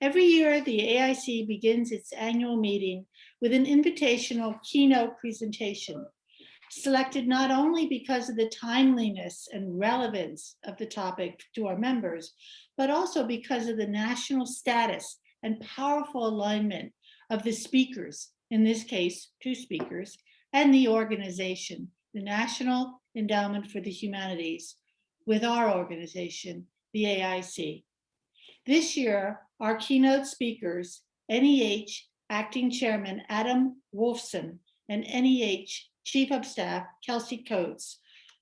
Every year, the AIC begins its annual meeting with an invitational keynote presentation, selected not only because of the timeliness and relevance of the topic to our members, but also because of the national status and powerful alignment of the speakers, in this case, two speakers, and the organization, the National Endowment for the Humanities, with our organization, the AIC. This year, our keynote speakers, NEH Acting Chairman Adam Wolfson and NEH Chief of Staff Kelsey Coates,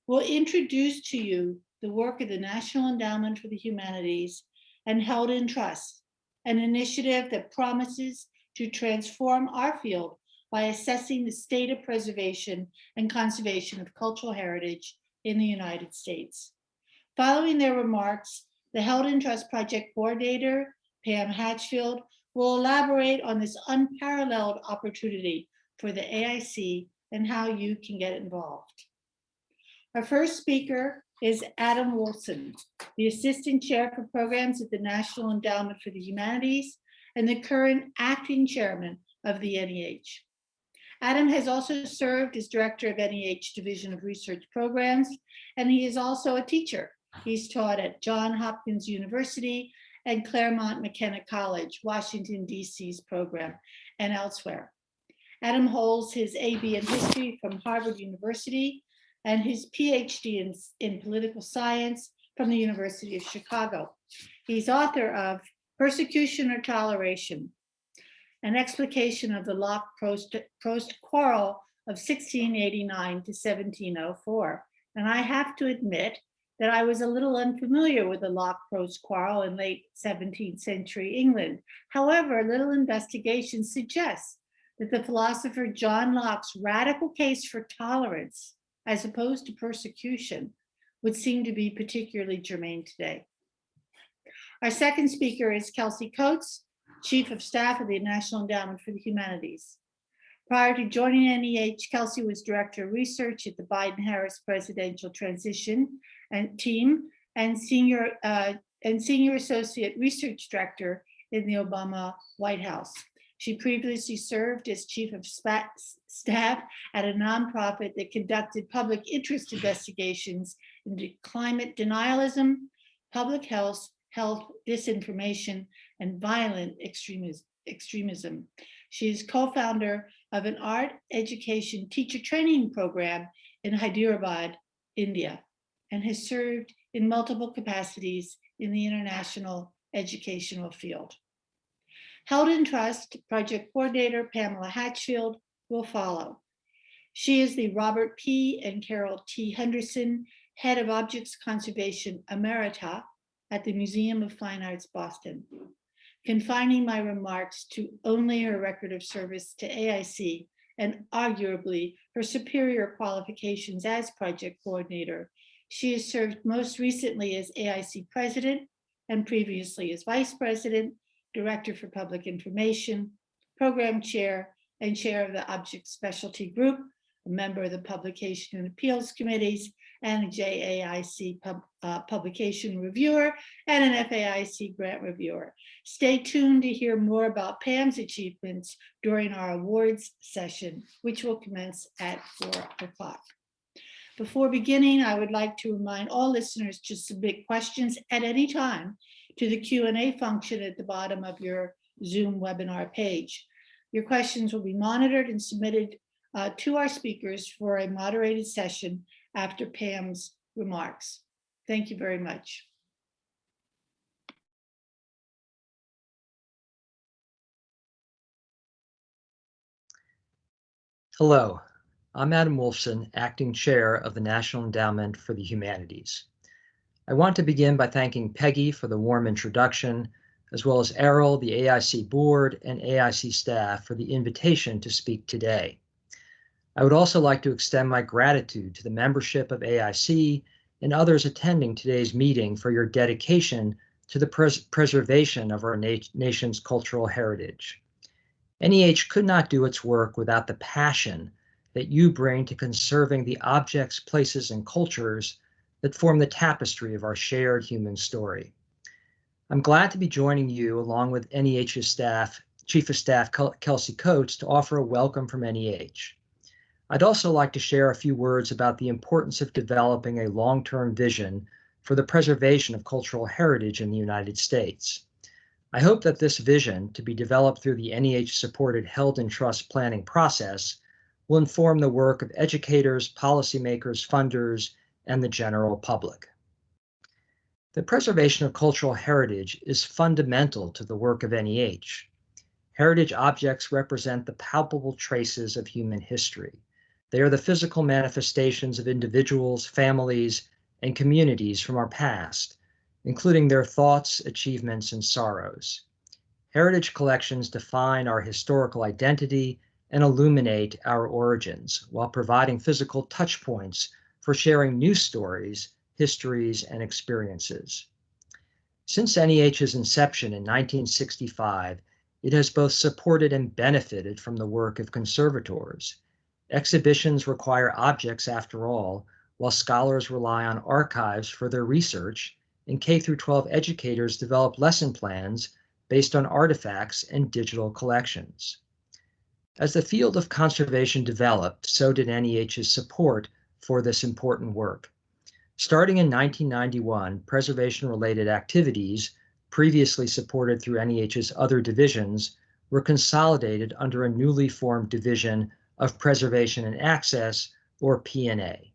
will introduce to you the work of the National Endowment for the Humanities and Held in Trust, an initiative that promises to transform our field by assessing the state of preservation and conservation of cultural heritage in the United States. Following their remarks, the Held Trust Project Coordinator, Pam Hatchfield, will elaborate on this unparalleled opportunity for the AIC and how you can get involved. Our first speaker is Adam Wolfson, the Assistant Chair for Programs at the National Endowment for the Humanities and the current Acting Chairman of the NEH. Adam has also served as director of NEH Division of Research Programs, and he is also a teacher. He's taught at Johns Hopkins University and Claremont McKenna College, Washington, DC's program, and elsewhere. Adam holds his AB in history from Harvard University and his PhD in, in political science from the University of Chicago. He's author of Persecution or Toleration, an explication of the Locke-Proast quarrel of 1689 to 1704. And I have to admit that I was a little unfamiliar with the Locke-Proast quarrel in late 17th century England. However, a little investigation suggests that the philosopher John Locke's radical case for tolerance, as opposed to persecution, would seem to be particularly germane today. Our second speaker is Kelsey Coates, Chief of Staff of the National Endowment for the Humanities. Prior to joining NEH, Kelsey was Director of Research at the Biden-Harris Presidential Transition and Team and Senior, uh, and Senior Associate Research Director in the Obama White House. She previously served as Chief of Staff at a nonprofit that conducted public interest investigations into climate denialism, public health, health disinformation, and violent extremism. She is co-founder of an art education teacher training program in Hyderabad, India, and has served in multiple capacities in the international educational field. Held in Trust project coordinator Pamela Hatchfield will follow. She is the Robert P. and Carol T. Henderson Head of Objects Conservation Emerita at the Museum of Fine Arts, Boston. Confining my remarks to only her record of service to AIC and arguably her superior qualifications as project coordinator, she has served most recently as AIC president and previously as vice president Director for Public Information, Program Chair, and Chair of the Object Specialty Group, a member of the Publication and Appeals Committees, and a JAIC pub, uh, Publication Reviewer, and an FAIC Grant Reviewer. Stay tuned to hear more about Pam's achievements during our awards session, which will commence at four o'clock. Before beginning, I would like to remind all listeners to submit questions at any time to the Q&A function at the bottom of your Zoom webinar page. Your questions will be monitored and submitted uh, to our speakers for a moderated session after Pam's remarks. Thank you very much. Hello, I'm Adam Wolfson, Acting Chair of the National Endowment for the Humanities. I want to begin by thanking Peggy for the warm introduction, as well as Errol, the AIC board, and AIC staff for the invitation to speak today. I would also like to extend my gratitude to the membership of AIC and others attending today's meeting for your dedication to the pres preservation of our na nation's cultural heritage. NEH could not do its work without the passion that you bring to conserving the objects, places, and cultures that form the tapestry of our shared human story. I'm glad to be joining you along with NEH's staff, Chief of Staff Kelsey Coates to offer a welcome from NEH. I'd also like to share a few words about the importance of developing a long-term vision for the preservation of cultural heritage in the United States. I hope that this vision, to be developed through the NEH-supported Held in Trust planning process, will inform the work of educators, policymakers, funders, and the general public. The preservation of cultural heritage is fundamental to the work of NEH. Heritage objects represent the palpable traces of human history. They are the physical manifestations of individuals, families, and communities from our past, including their thoughts, achievements, and sorrows. Heritage collections define our historical identity and illuminate our origins while providing physical touchpoints for sharing new stories histories, and experiences. Since NEH's inception in 1965, it has both supported and benefited from the work of conservators. Exhibitions require objects after all, while scholars rely on archives for their research, and K-12 educators develop lesson plans based on artifacts and digital collections. As the field of conservation developed, so did NEH's support for this important work. Starting in 1991, preservation-related activities, previously supported through NEH's other divisions, were consolidated under a newly formed division of Preservation and Access, or P&A.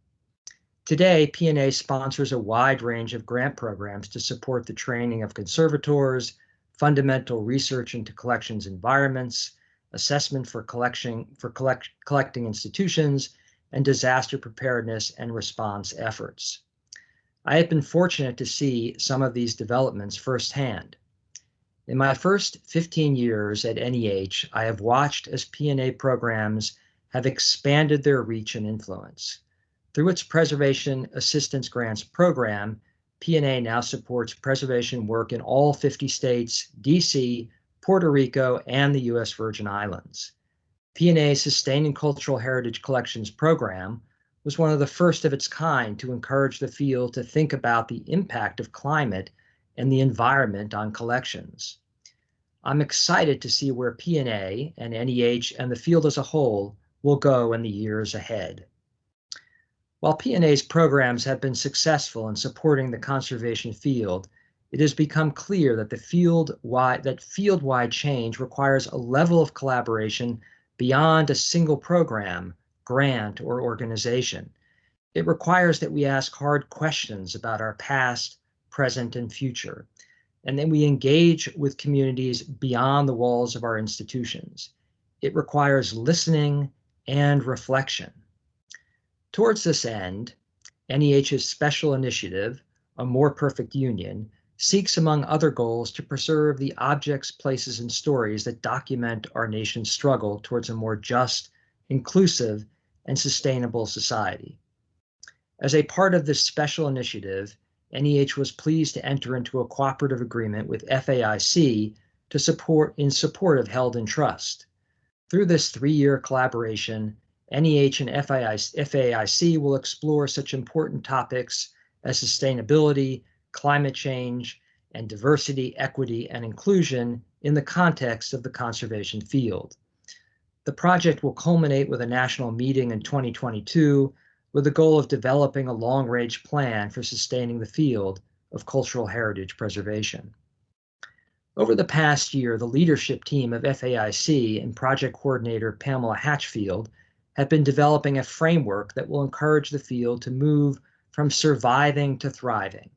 Today, P&A sponsors a wide range of grant programs to support the training of conservators, fundamental research into collections environments, assessment for collection for collect, collecting institutions, and disaster preparedness and response efforts. I have been fortunate to see some of these developments firsthand. In my first 15 years at NEH, I have watched as P&A programs have expanded their reach and influence. Through its Preservation Assistance Grants program, P&A now supports preservation work in all 50 states, DC, Puerto Rico, and the U.S. Virgin Islands. P&A's Sustaining Cultural Heritage Collections program was one of the first of its kind to encourage the field to think about the impact of climate and the environment on collections. I'm excited to see where P&A and NEH and the field as a whole will go in the years ahead. While P&A's programs have been successful in supporting the conservation field, it has become clear that the field-wide that field-wide change requires a level of collaboration beyond a single program grant, or organization. It requires that we ask hard questions about our past, present, and future, and that we engage with communities beyond the walls of our institutions. It requires listening and reflection. Towards this end, NEH's special initiative, A More Perfect Union, seeks, among other goals, to preserve the objects, places, and stories that document our nation's struggle towards a more just, inclusive, and sustainable society. As a part of this special initiative, NEH was pleased to enter into a cooperative agreement with FAIC to support in support of Held in Trust. Through this three-year collaboration, NEH and FAIC will explore such important topics as sustainability, climate change, and diversity, equity, and inclusion in the context of the conservation field. The project will culminate with a national meeting in 2022 with the goal of developing a long-range plan for sustaining the field of cultural heritage preservation. Over the past year, the leadership team of FAIC and project coordinator Pamela Hatchfield have been developing a framework that will encourage the field to move from surviving to thriving.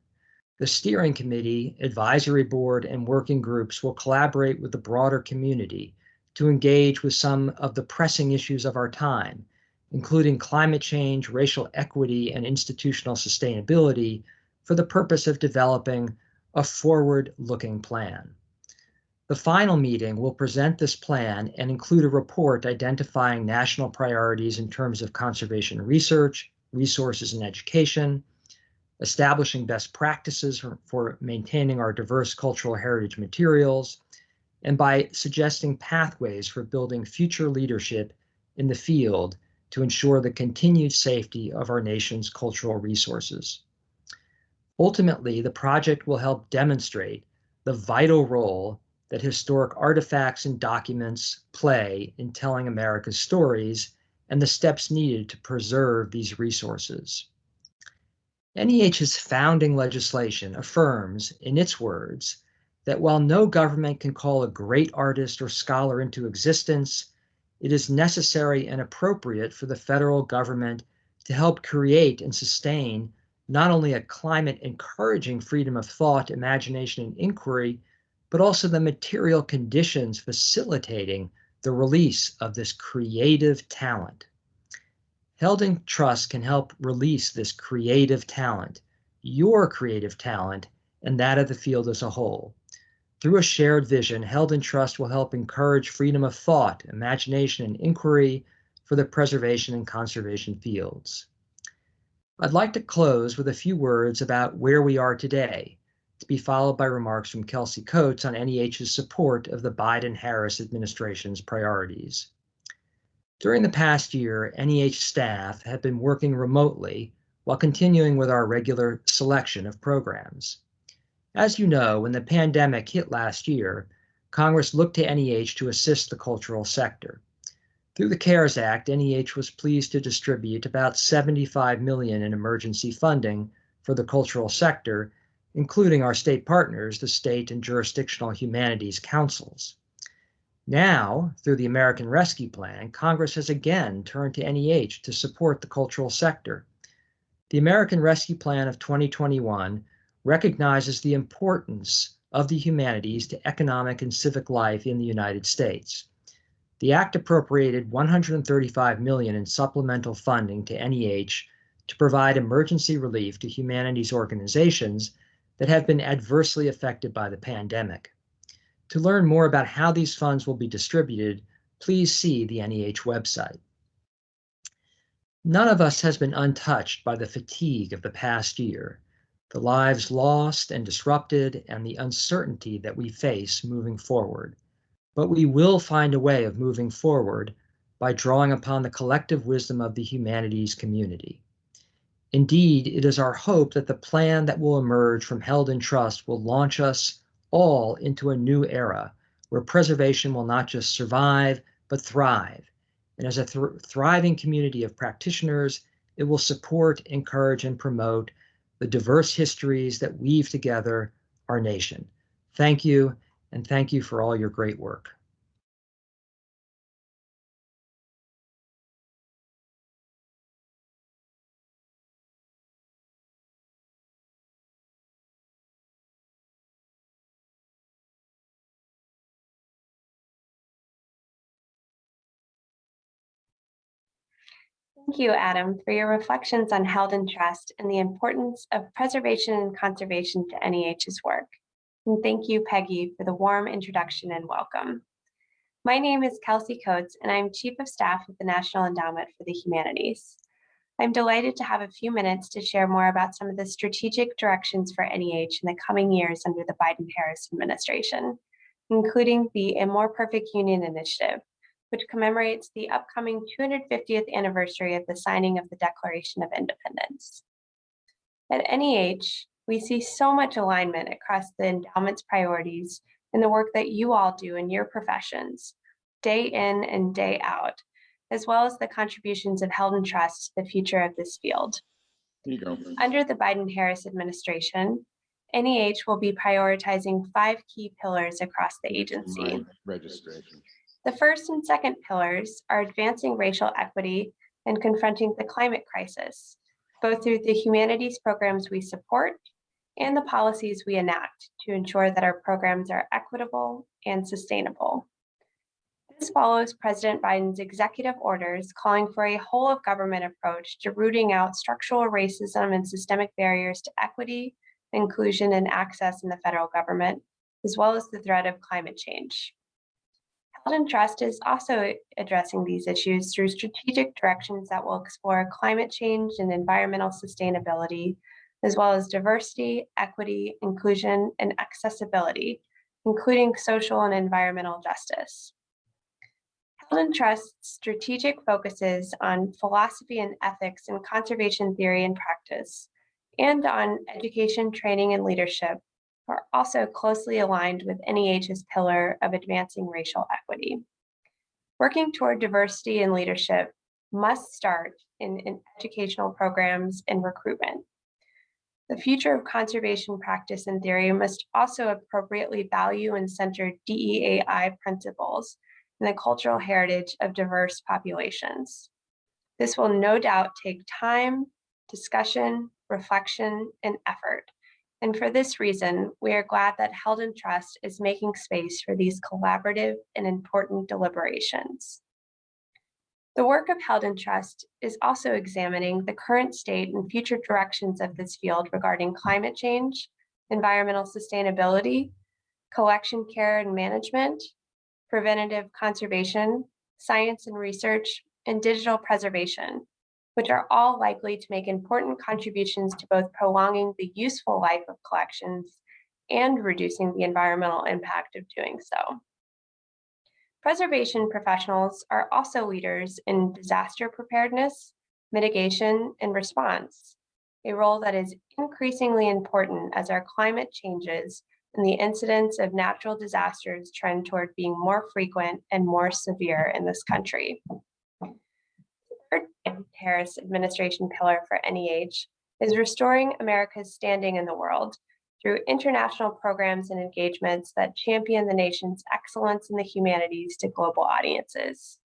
The steering committee, advisory board, and working groups will collaborate with the broader community to engage with some of the pressing issues of our time, including climate change, racial equity, and institutional sustainability for the purpose of developing a forward-looking plan. The final meeting will present this plan and include a report identifying national priorities in terms of conservation research, resources, and education, establishing best practices for, for maintaining our diverse cultural heritage materials, and by suggesting pathways for building future leadership in the field to ensure the continued safety of our nation's cultural resources. Ultimately, the project will help demonstrate the vital role that historic artifacts and documents play in telling America's stories and the steps needed to preserve these resources. NEH's founding legislation affirms, in its words, that while no government can call a great artist or scholar into existence, it is necessary and appropriate for the federal government to help create and sustain not only a climate encouraging freedom of thought, imagination, and inquiry, but also the material conditions facilitating the release of this creative talent. Held in Trust can help release this creative talent, your creative talent, and that of the field as a whole. Through a shared vision, Held in Trust will help encourage freedom of thought, imagination, and inquiry for the preservation and conservation fields. I'd like to close with a few words about where we are today, to be followed by remarks from Kelsey Coates on NEH's support of the Biden-Harris administration's priorities. During the past year, NEH staff have been working remotely while continuing with our regular selection of programs. As you know, when the pandemic hit last year, Congress looked to NEH to assist the cultural sector. Through the CARES Act, NEH was pleased to distribute about 75 million in emergency funding for the cultural sector, including our state partners, the state and jurisdictional humanities councils. Now, through the American Rescue Plan, Congress has again turned to NEH to support the cultural sector. The American Rescue Plan of 2021 recognizes the importance of the humanities to economic and civic life in the United States. The act appropriated 135 million in supplemental funding to NEH to provide emergency relief to humanities organizations that have been adversely affected by the pandemic. To learn more about how these funds will be distributed, please see the NEH website. None of us has been untouched by the fatigue of the past year, the lives lost and disrupted, and the uncertainty that we face moving forward. But we will find a way of moving forward by drawing upon the collective wisdom of the humanities community. Indeed, it is our hope that the plan that will emerge from Held in Trust will launch us all into a new era where preservation will not just survive, but thrive. And as a th thriving community of practitioners, it will support, encourage, and promote the diverse histories that weave together our nation. Thank you, and thank you for all your great work. Thank you, Adam, for your reflections on held in trust and the importance of preservation and conservation to NEH's work. And thank you, Peggy, for the warm introduction and welcome. My name is Kelsey Coates, and I'm Chief of Staff at the National Endowment for the Humanities. I'm delighted to have a few minutes to share more about some of the strategic directions for NEH in the coming years under the Biden-Harris administration, including the A More Perfect Union Initiative, which commemorates the upcoming 250th anniversary of the signing of the Declaration of Independence. At NEH, we see so much alignment across the endowment's priorities and the work that you all do in your professions, day in and day out, as well as the contributions of Held in Trust to the future of this field. Under the Biden-Harris administration, NEH will be prioritizing five key pillars across the agency. Registration. The first and second pillars are advancing racial equity and confronting the climate crisis, both through the humanities programs we support and the policies we enact to ensure that our programs are equitable and sustainable. This follows President Biden's executive orders calling for a whole of government approach to rooting out structural racism and systemic barriers to equity, inclusion, and access in the federal government, as well as the threat of climate change. Held Trust is also addressing these issues through strategic directions that will explore climate change and environmental sustainability, as well as diversity, equity, inclusion, and accessibility, including social and environmental justice. Held Trust's strategic focuses on philosophy and ethics and conservation theory and practice, and on education, training, and leadership are also closely aligned with NEH's pillar of advancing racial equity. Working toward diversity in leadership must start in, in educational programs and recruitment. The future of conservation practice and theory must also appropriately value and center DEAI principles and the cultural heritage of diverse populations. This will no doubt take time, discussion, reflection, and effort. And for this reason, we are glad that Held in Trust is making space for these collaborative and important deliberations. The work of Held in Trust is also examining the current state and future directions of this field regarding climate change, environmental sustainability, collection care and management, preventative conservation, science and research, and digital preservation, which are all likely to make important contributions to both prolonging the useful life of collections and reducing the environmental impact of doing so. Preservation professionals are also leaders in disaster preparedness, mitigation, and response, a role that is increasingly important as our climate changes and the incidence of natural disasters trend toward being more frequent and more severe in this country. Harris administration pillar for NEH is restoring America's standing in the world through international programs and engagements that champion the nation's excellence in the humanities to global audiences.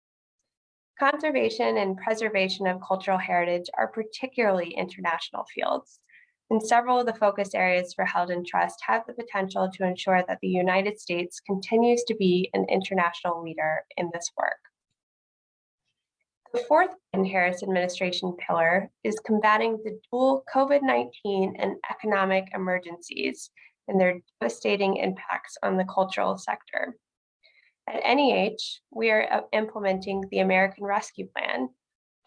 Conservation and preservation of cultural heritage are particularly international fields, and several of the focus areas for Held in Trust have the potential to ensure that the United States continues to be an international leader in this work. The fourth Biden Harris administration pillar is combating the dual COVID-19 and economic emergencies and their devastating impacts on the cultural sector. At NEH, we are uh, implementing the American Rescue Plan,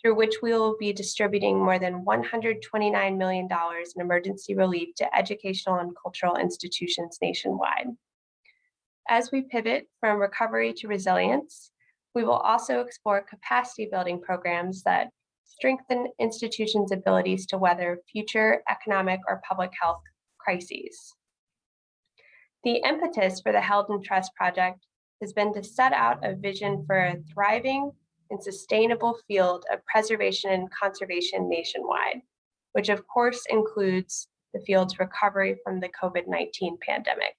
through which we will be distributing more than $129 million in emergency relief to educational and cultural institutions nationwide. As we pivot from recovery to resilience, we will also explore capacity building programs that strengthen institutions' abilities to weather future economic or public health crises. The impetus for the Held in Trust project has been to set out a vision for a thriving and sustainable field of preservation and conservation nationwide, which of course includes the field's recovery from the COVID-19 pandemic.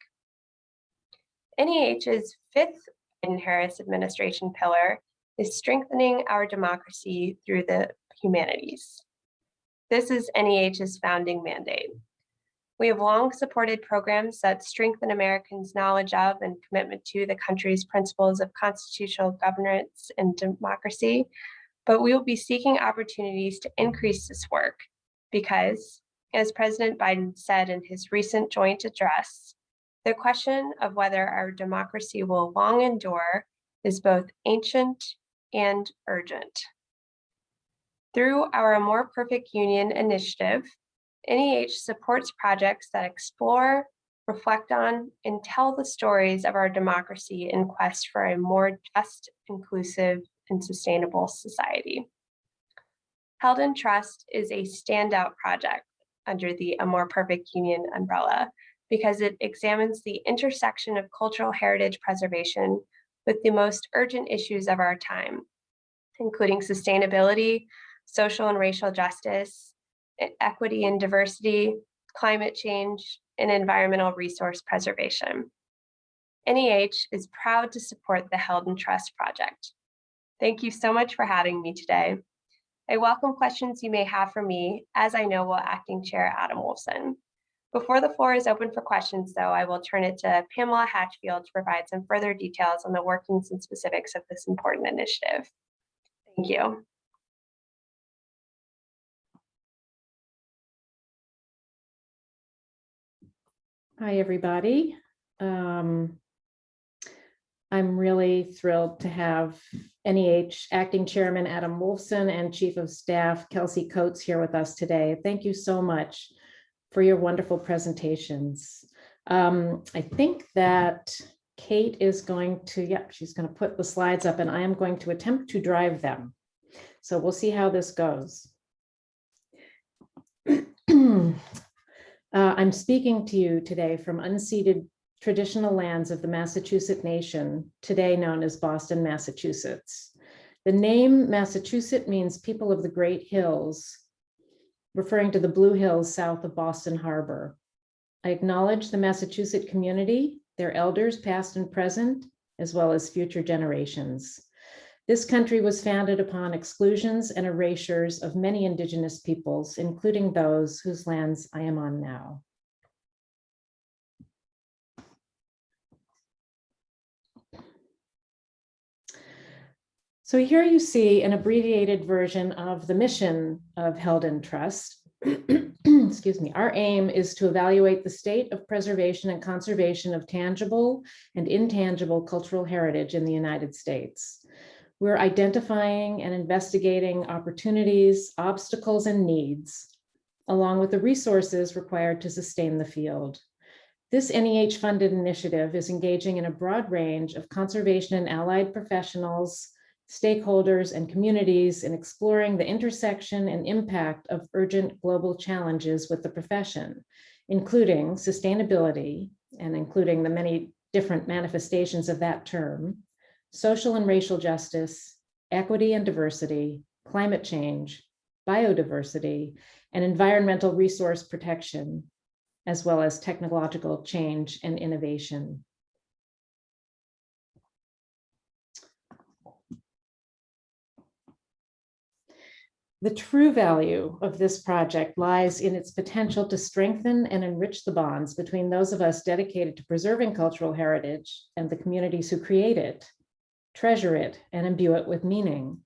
NEH's fifth Biden Harris administration pillar is strengthening our democracy through the humanities. This is NEH's founding mandate. We have long supported programs that strengthen Americans' knowledge of and commitment to the country's principles of constitutional governance and democracy, but we will be seeking opportunities to increase this work because, as President Biden said in his recent joint address, the question of whether our democracy will long endure is both ancient and urgent. Through our A More Perfect Union initiative, NEH supports projects that explore, reflect on, and tell the stories of our democracy in quest for a more just, inclusive, and sustainable society. Held in Trust is a standout project under the A More Perfect Union umbrella because it examines the intersection of cultural heritage preservation with the most urgent issues of our time, including sustainability, social and racial justice, equity and diversity, climate change, and environmental resource preservation. NEH is proud to support the Held Trust project. Thank you so much for having me today. I welcome questions you may have for me, as I know will Acting Chair Adam Wolfson. Before the floor is open for questions, though, I will turn it to Pamela Hatchfield to provide some further details on the workings and specifics of this important initiative. Thank you. Hi, everybody. Um, I'm really thrilled to have NEH Acting Chairman Adam Wolfson and Chief of Staff Kelsey Coates here with us today. Thank you so much for your wonderful presentations. Um, I think that Kate is going to, yep, she's going to put the slides up and I am going to attempt to drive them. So we'll see how this goes. Uh, I'm speaking to you today from unceded traditional lands of the Massachusetts Nation, today known as Boston, Massachusetts. The name Massachusetts means people of the Great Hills, referring to the Blue Hills south of Boston Harbor. I acknowledge the Massachusetts community, their elders, past and present, as well as future generations. This country was founded upon exclusions and erasures of many indigenous peoples, including those whose lands I am on now. So here you see an abbreviated version of the mission of Held in Trust. Excuse me. Our aim is to evaluate the state of preservation and conservation of tangible and intangible cultural heritage in the United States. We're identifying and investigating opportunities, obstacles, and needs, along with the resources required to sustain the field. This NEH-funded initiative is engaging in a broad range of conservation and allied professionals, stakeholders, and communities in exploring the intersection and impact of urgent global challenges with the profession, including sustainability and including the many different manifestations of that term, social and racial justice, equity and diversity, climate change, biodiversity, and environmental resource protection, as well as technological change and innovation. The true value of this project lies in its potential to strengthen and enrich the bonds between those of us dedicated to preserving cultural heritage and the communities who create it, treasure it, and imbue it with meaning.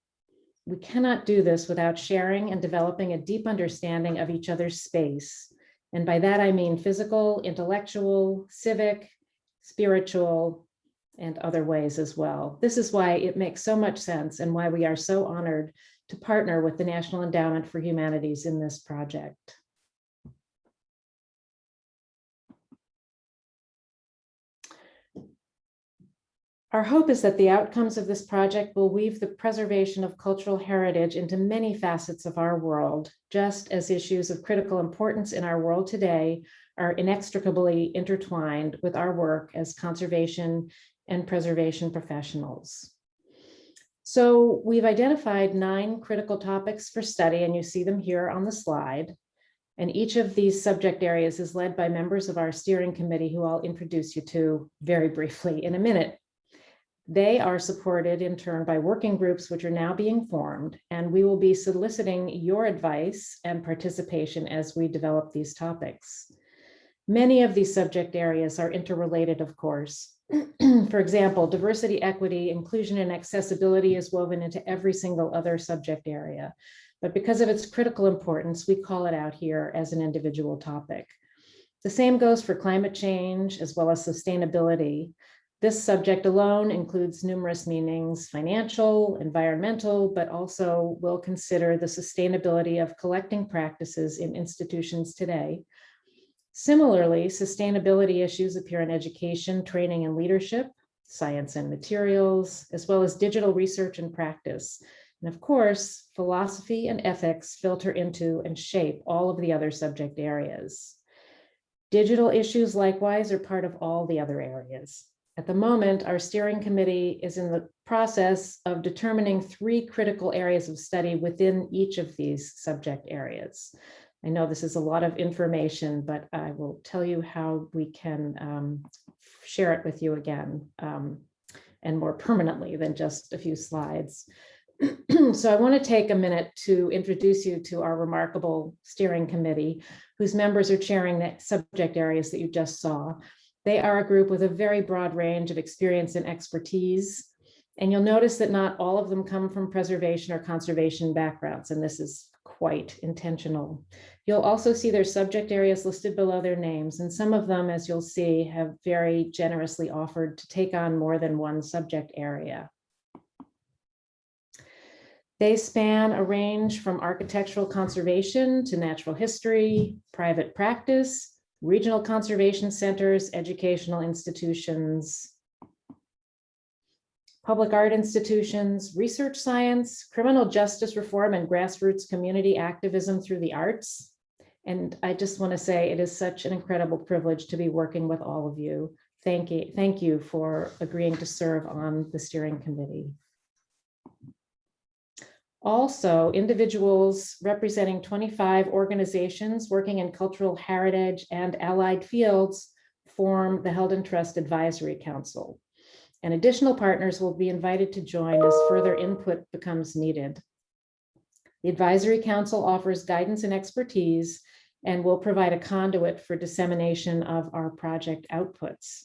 We cannot do this without sharing and developing a deep understanding of each other's space. And by that, I mean physical, intellectual, civic, spiritual, and other ways as well. This is why it makes so much sense and why we are so honored to partner with the National Endowment for Humanities in this project. Our hope is that the outcomes of this project will weave the preservation of cultural heritage into many facets of our world, just as issues of critical importance in our world today are inextricably intertwined with our work as conservation and preservation professionals. So we've identified nine critical topics for study, and you see them here on the slide. And each of these subject areas is led by members of our steering committee, who I'll introduce you to very briefly in a minute. They are supported in turn by working groups, which are now being formed, and we will be soliciting your advice and participation as we develop these topics. Many of these subject areas are interrelated, of course. For example, diversity, equity, inclusion, and accessibility is woven into every single other subject area. But because of its critical importance, we call it out here as an individual topic. The same goes for climate change as well as sustainability. This subject alone includes numerous meanings, financial, environmental, but also will consider the sustainability of collecting practices in institutions today. Similarly, sustainability issues appear in education, training, and leadership, science and materials, as well as digital research and practice. And of course, philosophy and ethics filter into and shape all of the other subject areas. Digital issues likewise are part of all the other areas. At the moment, our steering committee is in the process of determining three critical areas of study within each of these subject areas. I know this is a lot of information, but I will tell you how we can um, share it with you again um, and more permanently than just a few slides. so I want to take a minute to introduce you to our remarkable steering committee, whose members are chairing the subject areas that you just saw. They are a group with a very broad range of experience and expertise. And you'll notice that not all of them come from preservation or conservation backgrounds, and this is quite intentional. You'll also see their subject areas listed below their names, and some of them, as you'll see, have very generously offered to take on more than one subject area. They span a range from architectural conservation to natural history, private practice, regional conservation centers, educational institutions, public art institutions, research science, criminal justice reform and grassroots community activism through the arts, And I just want to say it is such an incredible privilege to be working with all of you. Thank you, thank you for agreeing to serve on the steering committee. Also, individuals representing 25 organizations working in cultural heritage and allied fields form the Held in Trust Advisory Council. And additional partners will be invited to join as further input becomes needed. The Advisory Council offers guidance and expertise and will provide a conduit for dissemination of our project outputs.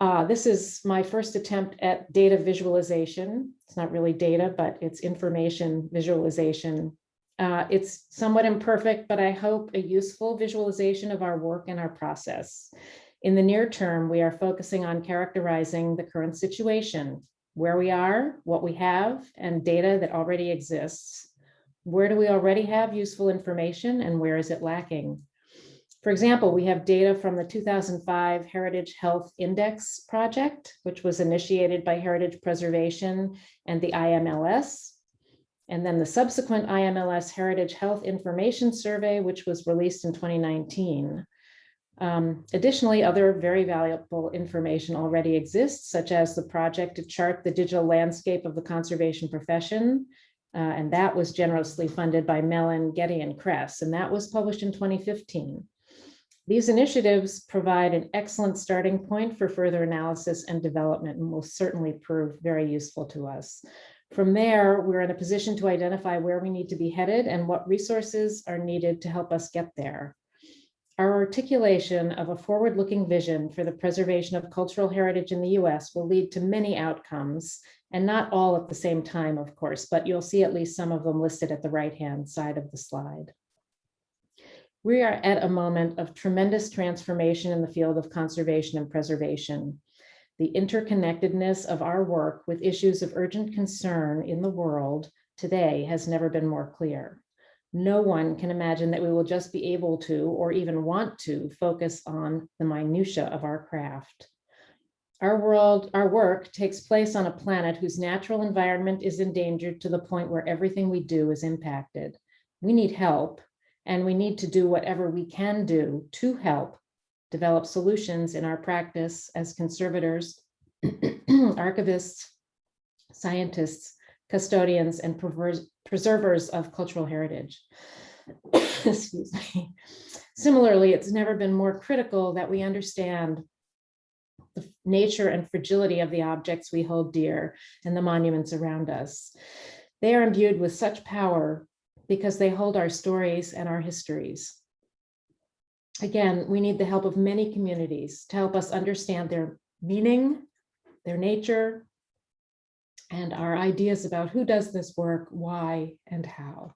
Uh, this is my first attempt at data visualization. It's not really data, but it's information visualization. Uh, it's somewhat imperfect, but I hope a useful visualization of our work and our process. In the near term, we are focusing on characterizing the current situation, where we are, what we have, and data that already exists. Where do we already have useful information and where is it lacking? For example, we have data from the 2005 Heritage Health Index project, which was initiated by Heritage Preservation and the IMLS. And then the subsequent IMLS Heritage Health Information Survey, which was released in 2019. Um, additionally, other very valuable information already exists, such as the project to chart the digital landscape of the conservation profession. Uh, and that was generously funded by Mellon, Getty, and Kress, and that was published in 2015. These initiatives provide an excellent starting point for further analysis and development and will certainly prove very useful to us. From there, we're in a position to identify where we need to be headed and what resources are needed to help us get there. Our articulation of a forward-looking vision for the preservation of cultural heritage in the US will lead to many outcomes and not all at the same time, of course, but you'll see at least some of them listed at the right-hand side of the slide. We are at a moment of tremendous transformation in the field of conservation and preservation. The interconnectedness of our work with issues of urgent concern in the world today has never been more clear. No one can imagine that we will just be able to, or even want to, focus on the minutia of our craft. Our world, our work takes place on a planet whose natural environment is endangered to the point where everything we do is impacted. We need help, and we need to do whatever we can do to help develop solutions in our practice as conservators, archivists, scientists, custodians, and preservers of cultural heritage. Excuse me. Similarly, it's never been more critical that we understand the nature and fragility of the objects we hold dear and the monuments around us. They are imbued with such power because they hold our stories and our histories. Again, we need the help of many communities to help us understand their meaning, their nature, and our ideas about who does this work, why, and how.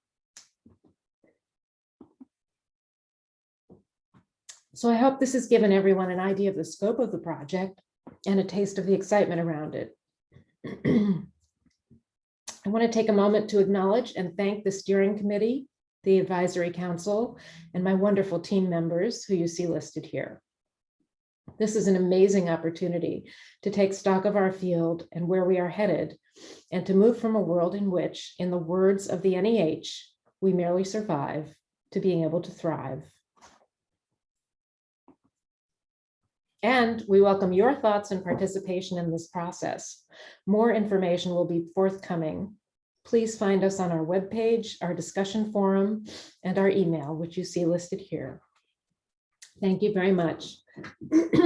So I hope this has given everyone an idea of the scope of the project and a taste of the excitement around it. I want to take a moment to acknowledge and thank the steering committee, the advisory council, and my wonderful team members who you see listed here. This is an amazing opportunity to take stock of our field and where we are headed and to move from a world in which, in the words of the NEH, we merely survive to being able to thrive. And we welcome your thoughts and participation in this process. More information will be forthcoming. Please find us on our webpage, our discussion forum, and our email, which you see listed here. Thank you very much.